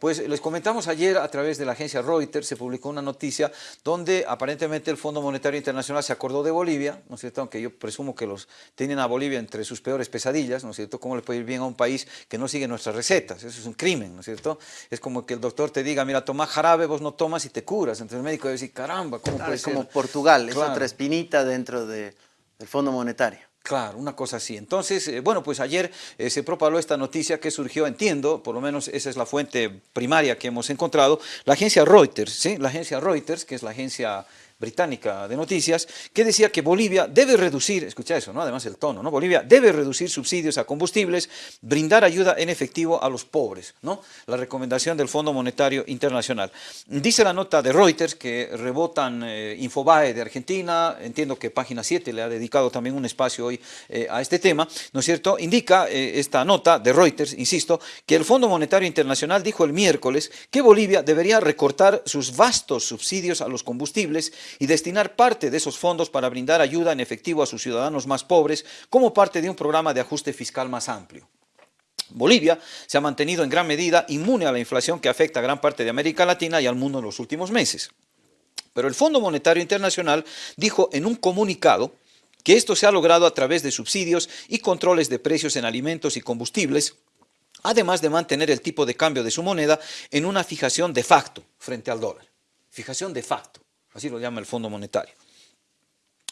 Pues les comentamos ayer a través de la agencia Reuters, se publicó una noticia donde aparentemente el Fondo Monetario Internacional se acordó de Bolivia, ¿no es cierto? Aunque yo presumo que los tienen a Bolivia entre sus peores pesadillas, ¿no es cierto? ¿Cómo le puede ir bien a un país que no sigue nuestras recetas? Eso es un crimen, ¿no es cierto? Es como que el doctor te diga, mira, toma jarabe, vos no tomas y te curas. Entonces el médico debe decir, caramba, ¿cómo puede ser? como Portugal, es otra espinita dentro del Fondo Monetario. Claro, una cosa así. Entonces, eh, bueno, pues ayer eh, se propagó esta noticia que surgió, entiendo, por lo menos esa es la fuente primaria que hemos encontrado, la agencia Reuters, ¿sí? La agencia Reuters, que es la agencia británica de noticias, que decía que Bolivia debe reducir, escucha eso, ¿no? además el tono, ¿no? Bolivia debe reducir subsidios a combustibles, brindar ayuda en efectivo a los pobres, ¿no? la recomendación del Fondo Monetario Internacional. Dice la nota de Reuters que rebotan eh, Infobae de Argentina, entiendo que Página 7 le ha dedicado también un espacio hoy eh, a este tema, ¿no es cierto? Indica eh, esta nota de Reuters, insisto, que el Fondo Monetario Internacional dijo el miércoles que Bolivia debería recortar sus vastos subsidios a los combustibles y destinar parte de esos fondos para brindar ayuda en efectivo a sus ciudadanos más pobres como parte de un programa de ajuste fiscal más amplio. Bolivia se ha mantenido en gran medida inmune a la inflación que afecta a gran parte de América Latina y al mundo en los últimos meses. Pero el Fondo Monetario Internacional dijo en un comunicado que esto se ha logrado a través de subsidios y controles de precios en alimentos y combustibles, además de mantener el tipo de cambio de su moneda en una fijación de facto frente al dólar. Fijación de facto así lo llama el Fondo Monetario.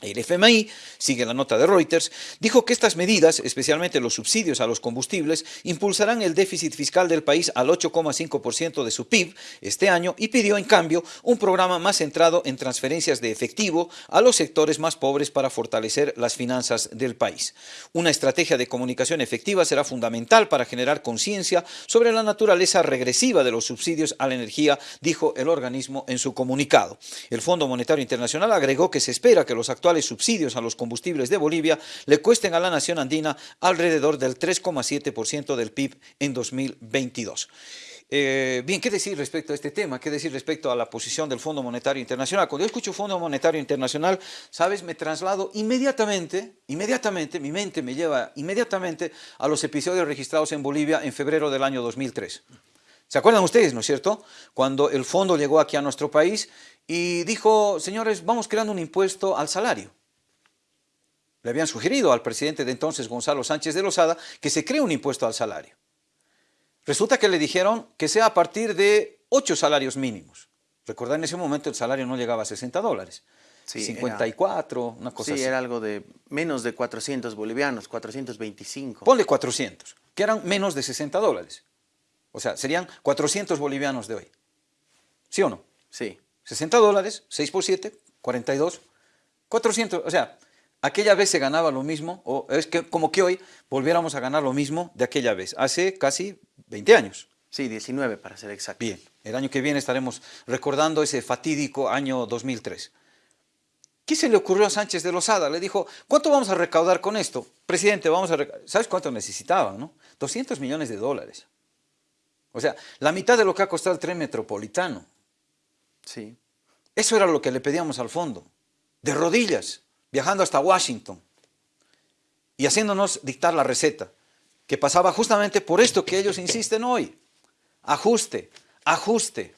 El FMI, sigue la nota de Reuters, dijo que estas medidas, especialmente los subsidios a los combustibles, impulsarán el déficit fiscal del país al 8,5% de su PIB este año y pidió, en cambio, un programa más centrado en transferencias de efectivo a los sectores más pobres para fortalecer las finanzas del país. Una estrategia de comunicación efectiva será fundamental para generar conciencia sobre la naturaleza regresiva de los subsidios a la energía, dijo el organismo en su comunicado. El Fondo Monetario Internacional agregó que se espera que los actores subsidios a los combustibles de Bolivia le cuesten a la nación andina alrededor del 3,7% del PIB en 2022. Eh, bien, ¿qué decir respecto a este tema? ¿Qué decir respecto a la posición del Fondo Monetario Internacional? Cuando yo escucho Fondo Monetario Internacional, ¿sabes? Me traslado inmediatamente, inmediatamente, mi mente me lleva inmediatamente a los episodios registrados en Bolivia en febrero del año 2003. ¿Se acuerdan ustedes, no es cierto? Cuando el fondo llegó aquí a nuestro país y dijo, señores, vamos creando un impuesto al salario. Le habían sugerido al presidente de entonces, Gonzalo Sánchez de Lozada, que se cree un impuesto al salario. Resulta que le dijeron que sea a partir de ocho salarios mínimos. Recordad, en ese momento el salario no llegaba a 60 dólares. Sí, 54, una cosa así. Sí, era algo de menos de 400 bolivianos, 425. Ponle 400, que eran menos de 60 dólares. O sea, serían 400 bolivianos de hoy. ¿Sí o no? Sí. 60 dólares, 6 por 7, 42, 400, o sea, aquella vez se ganaba lo mismo, o es que como que hoy volviéramos a ganar lo mismo de aquella vez, hace casi 20 años. Sí, 19 para ser exacto. Bien, el año que viene estaremos recordando ese fatídico año 2003. ¿Qué se le ocurrió a Sánchez de Lozada? Le dijo, ¿cuánto vamos a recaudar con esto? Presidente, vamos a ¿sabes cuánto necesitaban? No? 200 millones de dólares. O sea, la mitad de lo que ha costado el tren metropolitano. Sí. Eso era lo que le pedíamos al fondo, de rodillas, viajando hasta Washington y haciéndonos dictar la receta, que pasaba justamente por esto que ellos insisten hoy. Ajuste, ajuste.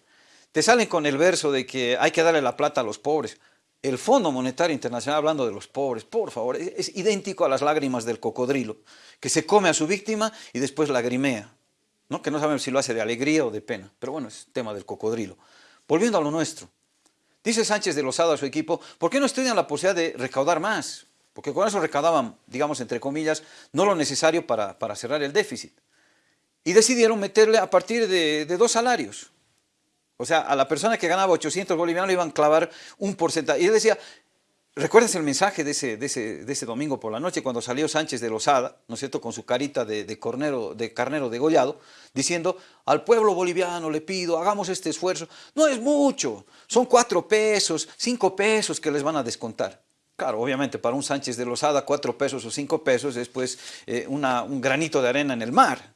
Te salen con el verso de que hay que darle la plata a los pobres. El Fondo Monetario Internacional, hablando de los pobres, por favor, es, idéntico a las lágrimas del cocodrilo, que se come a su víctima y después lagrimea. ¿no? Que no sabemos si lo hace de alegría o de pena, pero bueno, es tema del cocodrilo. Volviendo a lo nuestro, dice Sánchez de Lozada a su equipo, ¿por qué no estudian la posibilidad de recaudar más? Porque con eso recaudaban, digamos, entre comillas, no lo necesario para, cerrar el déficit. Y decidieron meterle a partir de, dos salarios. O sea, a la persona que ganaba 800 bolivianos le iban a clavar un porcentaje. Y él decía, ¿Recuerdas el mensaje de ese, de, ese, domingo por la noche cuando salió Sánchez de Lozada, ¿no es cierto?, con su carita de, de, de carnero degollado, diciendo, al pueblo boliviano le pido, hagamos este esfuerzo. No es mucho, son cuatro pesos, cinco pesos que les van a descontar. Claro, obviamente para un Sánchez de Lozada cuatro pesos o cinco pesos es pues eh, un granito de arena en el mar.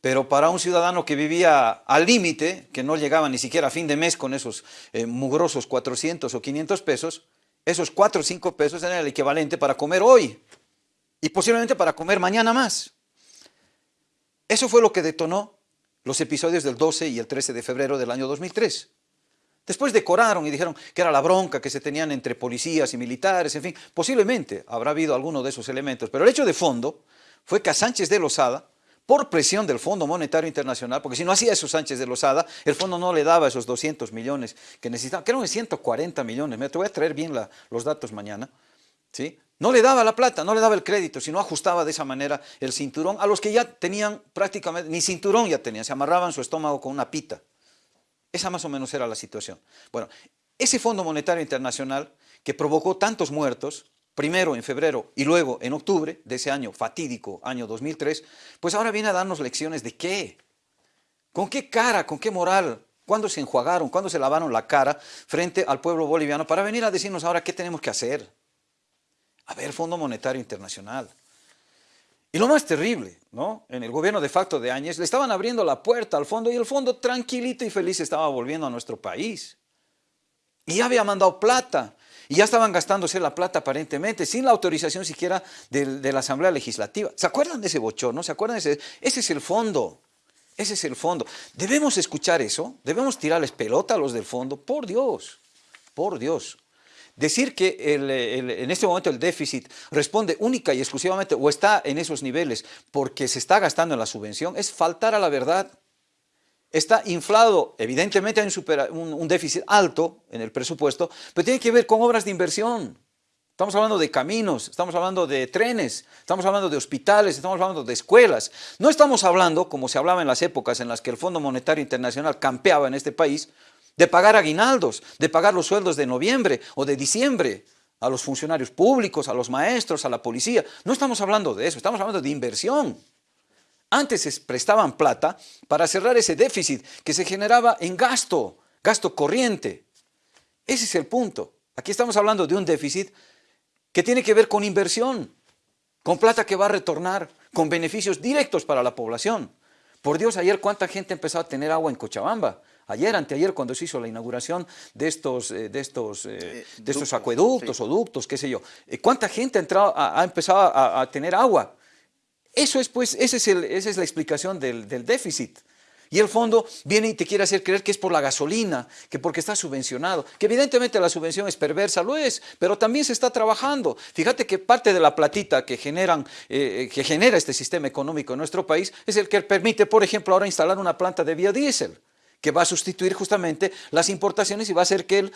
Pero para un ciudadano que vivía al límite, que no llegaba ni siquiera a fin de mes con esos eh, mugrosos 400 o 500 pesos, esos 4 o 5 pesos eran el equivalente para comer hoy y posiblemente para comer mañana más. Eso fue lo que detonó los episodios del 12 y el 13 de febrero del año 2003. Después decoraron y dijeron que era la bronca que se tenían entre policías y militares, en fin, posiblemente habrá habido alguno de esos elementos, pero el hecho de fondo fue que a Sánchez de Lozada, por presión del Fondo Monetario Internacional, porque si no hacía eso Sánchez de Lozada, el fondo no le daba esos 200 millones que necesitaba, que eran 140 millones, me te voy a traer bien los datos mañana, ¿sí? No le daba la plata, no le daba el crédito, sino ajustaba de esa manera el cinturón a los que ya tenían prácticamente, ni cinturón ya tenían, se amarraban su estómago con una pita. Esa más o menos era la situación. Bueno, ese Fondo Monetario Internacional que provocó tantos muertos, primero en febrero y luego en octubre de ese año fatídico, año 2003, pues ahora viene a darnos lecciones de qué, con qué cara, con qué moral, cuándo se enjuagaron, cuándo se lavaron la cara frente al pueblo boliviano para venir a decirnos ahora qué tenemos que hacer. A ver, Fondo Monetario Internacional. Y lo más terrible, ¿no? En el gobierno de facto de Áñez le estaban abriendo la puerta al fondo y el fondo tranquilito y feliz estaba volviendo a nuestro país. Y había mandado plata. Y ya estaban gastándose la plata aparentemente, sin la autorización siquiera de, la Asamblea Legislativa. ¿Se acuerdan de ese bochorno? ¿Se acuerdan de ese? Ese es el fondo. Ese es el fondo. ¿Debemos escuchar eso? ¿Debemos tirarles pelota a los del fondo? Por Dios, por Dios. Decir que en este momento el déficit responde única y exclusivamente o está en esos niveles porque se está gastando en la subvención es faltar a la verdad. Está inflado, evidentemente hay un, déficit alto en el presupuesto, pero tiene que ver con obras de inversión. Estamos hablando de caminos, estamos hablando de trenes, estamos hablando de hospitales, estamos hablando de escuelas. No estamos hablando, como se hablaba en las épocas en las que el Fondo Monetario Internacional campeaba en este país, de pagar aguinaldos, de pagar los sueldos de noviembre o de diciembre a los funcionarios públicos, a los maestros, a la policía. No estamos hablando de eso, estamos hablando de inversión. Antes se prestaban plata para cerrar ese déficit que se generaba en gasto, gasto corriente. Ese es el punto. Aquí estamos hablando de un déficit que tiene que ver con inversión, con plata que va a retornar, con beneficios directos para la población. Por Dios, ayer cuánta gente empezó a tener agua en Cochabamba ayer, anteayer, cuando se hizo la inauguración de estos, eh, de estos, eh, eh, de estos acueductos o ductos, qué sé yo, ¿cuánta gente ha, entrado, ha, empezado a, tener agua? Eso es, pues, esa es la explicación del, déficit. Y el fondo viene y te quiere hacer creer que es por la gasolina, que porque está subvencionado, que evidentemente la subvención es perversa, lo es, pero también se está trabajando. Fíjate que parte de la platita que, generan, que genera este sistema económico en nuestro país es el que permite, por ejemplo, ahora instalar una planta de biodiesel que va a sustituir justamente las importaciones y va a hacer que el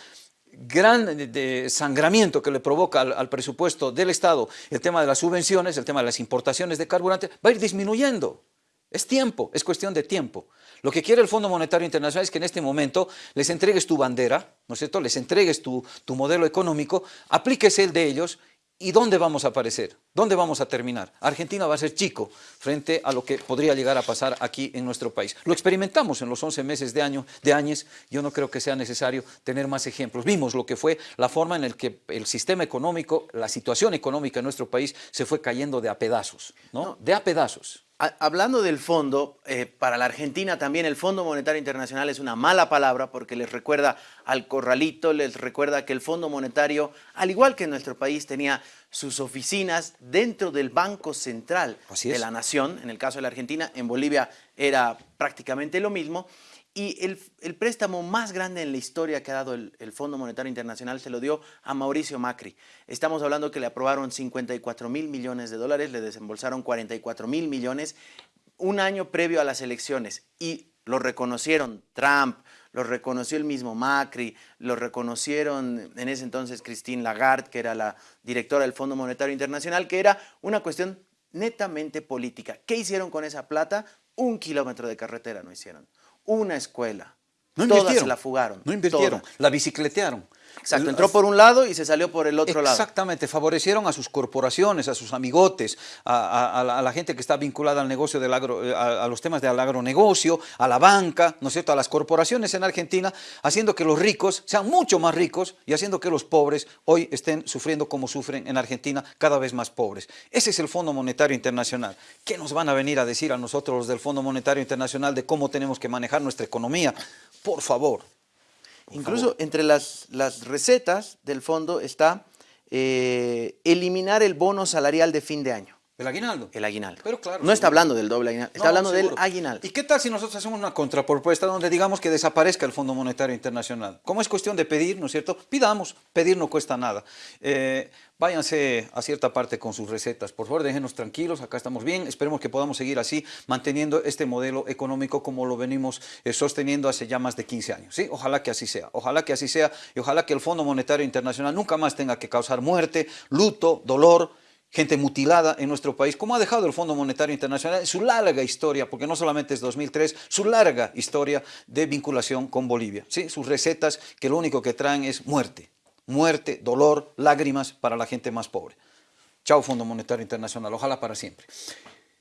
gran sangramiento que le provoca al, presupuesto del Estado el tema de las subvenciones, el tema de las importaciones de carburante, va a ir disminuyendo. Es tiempo, es cuestión de tiempo. Lo que quiere el Fondo Monetario Internacional es que en este momento les entregues tu bandera, ¿no es cierto? Les entregues tu, tu modelo económico, apliques el de ellos ¿Y dónde vamos a aparecer? ¿Dónde vamos a terminar? Argentina va a ser chico frente a lo que podría llegar a pasar aquí en nuestro país. Lo experimentamos en los 11 meses de, año, de años, yo no creo que sea necesario tener más ejemplos. Vimos lo que fue la forma en la que el sistema económico, la situación económica en nuestro país se fue cayendo de a pedazos, ¿no? De a pedazos. Hablando del fondo, eh, para la Argentina también el Fondo Monetario Internacional es una mala palabra porque les recuerda al corralito, les recuerda que el Fondo Monetario, al igual que en nuestro país, tenía sus oficinas dentro del Banco Central de la Nación. En el caso de la Argentina, en Bolivia era prácticamente lo mismo. Y el, préstamo más grande en la historia que ha dado el, Fondo Monetario Internacional se lo dio a Mauricio Macri. Estamos hablando que le aprobaron 54 mil millones de dólares, le desembolsaron 44 mil millones un año previo a las elecciones y lo reconocieron Trump, lo reconoció el mismo Macri, lo reconocieron en ese entonces Christine Lagarde, que era la directora del Fondo Monetario Internacional, que era una cuestión netamente política. ¿Qué hicieron con esa plata? Un kilómetro de carretera no hicieron una escuela. No Todas la fugaron. No invirtieron, la bicicletearon. Exacto, entró por un lado y se salió por el otro lado. Exactamente, favorecieron a sus corporaciones, a sus amigotes, a, la, gente que está vinculada al negocio del agro, eh, a, los temas del agronegocio, a la banca, ¿no es cierto?, a las corporaciones en Argentina, haciendo que los ricos sean mucho más ricos y haciendo que los pobres hoy estén sufriendo como sufren en Argentina, cada vez más pobres. Ese es el Fondo Monetario Internacional. ¿Qué nos van a venir a decir a nosotros los del Fondo Monetario Internacional de cómo tenemos que manejar nuestra economía? Por favor. Incluso entre las, las, recetas del fondo está eh, eliminar el bono salarial de fin de año. El aguinaldo. El aguinaldo. Pero claro, no está hablando del doble aguinaldo, está No, hablando seguro. del aguinaldo. ¿Y qué tal si nosotros hacemos una contrapropuesta donde digamos que desaparezca el Fondo Monetario Internacional? Como es cuestión de pedir, ¿no es cierto? Pidamos, pedir no cuesta nada. Eh, váyanse a cierta parte con sus recetas. Por favor, déjenos tranquilos, acá estamos bien. Esperemos que podamos seguir así, manteniendo este modelo económico como lo venimos eh, sosteniendo hace ya más de 15 años. ¿sí? Ojalá que así sea, ojalá que así sea y ojalá que el Fondo Monetario Internacional nunca más tenga que causar muerte, luto, dolor, gente mutilada en nuestro país, como ha dejado el Fondo Monetario Internacional en su larga historia, porque no solamente es 2003, su larga historia de vinculación con Bolivia. ¿sí? Sus recetas que lo único que traen es muerte, muerte, dolor, lágrimas para la gente más pobre. Chao Fondo Monetario Internacional, ojalá para siempre.